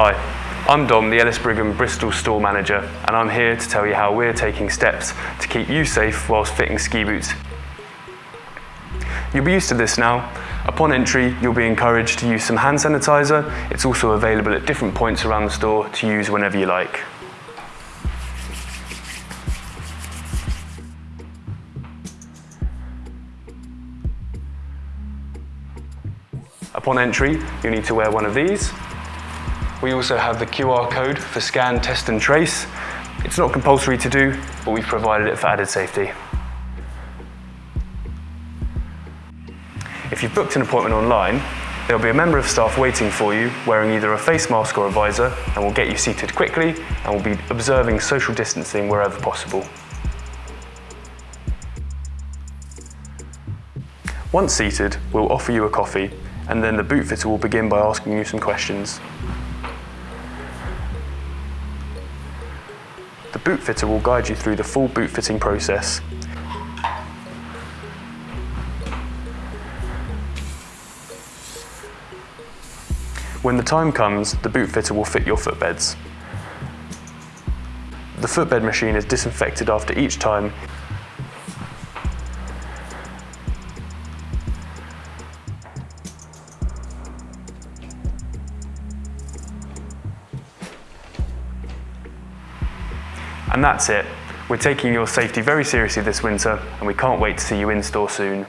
Hi, I'm Dom, the Ellis Brigham Bristol store manager, and I'm here to tell you how we're taking steps to keep you safe whilst fitting ski boots. You'll be used to this now. Upon entry, you'll be encouraged to use some hand sanitizer. It's also available at different points around the store to use whenever you like. Upon entry, you need to wear one of these. We also have the QR code for scan, test and trace. It's not compulsory to do, but we've provided it for added safety. If you've booked an appointment online, there'll be a member of staff waiting for you wearing either a face mask or a visor and will get you seated quickly and will be observing social distancing wherever possible. Once seated, we'll offer you a coffee and then the boot fitter will begin by asking you some questions. The boot fitter will guide you through the full boot fitting process. When the time comes, the boot fitter will fit your footbeds. The footbed machine is disinfected after each time And that's it. We're taking your safety very seriously this winter and we can't wait to see you in store soon.